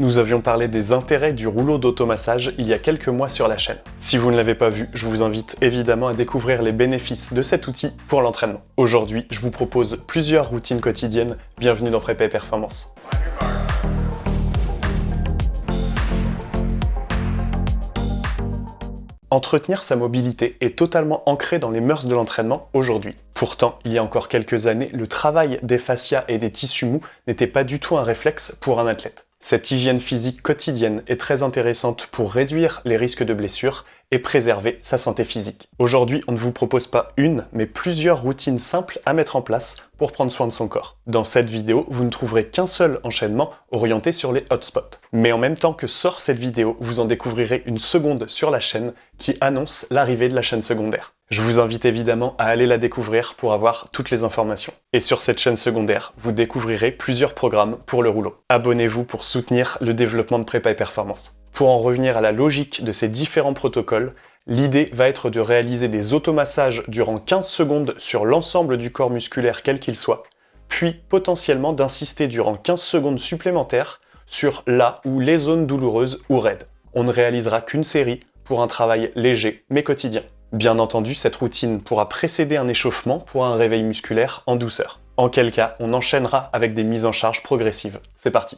Nous avions parlé des intérêts du rouleau d'automassage il y a quelques mois sur la chaîne. Si vous ne l'avez pas vu, je vous invite évidemment à découvrir les bénéfices de cet outil pour l'entraînement. Aujourd'hui, je vous propose plusieurs routines quotidiennes. Bienvenue dans Prépa et Performance. Entretenir sa mobilité est totalement ancré dans les mœurs de l'entraînement aujourd'hui. Pourtant, il y a encore quelques années, le travail des fascias et des tissus mous n'était pas du tout un réflexe pour un athlète. Cette hygiène physique quotidienne est très intéressante pour réduire les risques de blessures et préserver sa santé physique. Aujourd'hui, on ne vous propose pas une, mais plusieurs routines simples à mettre en place pour prendre soin de son corps. Dans cette vidéo, vous ne trouverez qu'un seul enchaînement orienté sur les hotspots. Mais en même temps que sort cette vidéo, vous en découvrirez une seconde sur la chaîne qui annonce l'arrivée de la chaîne secondaire. Je vous invite évidemment à aller la découvrir pour avoir toutes les informations. Et sur cette chaîne secondaire, vous découvrirez plusieurs programmes pour le rouleau. Abonnez-vous pour soutenir le développement de prépa et performance. Pour en revenir à la logique de ces différents protocoles, l'idée va être de réaliser des automassages durant 15 secondes sur l'ensemble du corps musculaire quel qu'il soit, puis potentiellement d'insister durant 15 secondes supplémentaires sur la ou les zones douloureuses ou raides. On ne réalisera qu'une série pour un travail léger mais quotidien. Bien entendu, cette routine pourra précéder un échauffement pour un réveil musculaire en douceur. En quel cas, on enchaînera avec des mises en charge progressives. C'est parti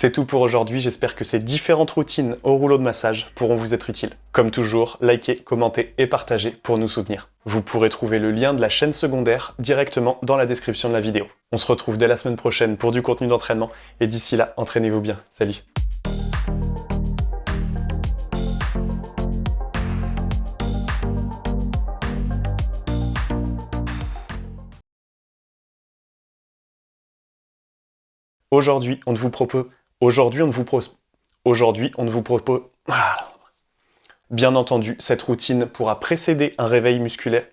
C'est tout pour aujourd'hui, j'espère que ces différentes routines au rouleau de massage pourront vous être utiles. Comme toujours, likez, commentez et partagez pour nous soutenir. Vous pourrez trouver le lien de la chaîne secondaire directement dans la description de la vidéo. On se retrouve dès la semaine prochaine pour du contenu d'entraînement et d'ici là, entraînez-vous bien. Salut Aujourd'hui, on vous propose... Aujourd'hui, on ne vous propose... Aujourd'hui, on ne vous propose... Bien entendu, cette routine pourra précéder un réveil musculaire.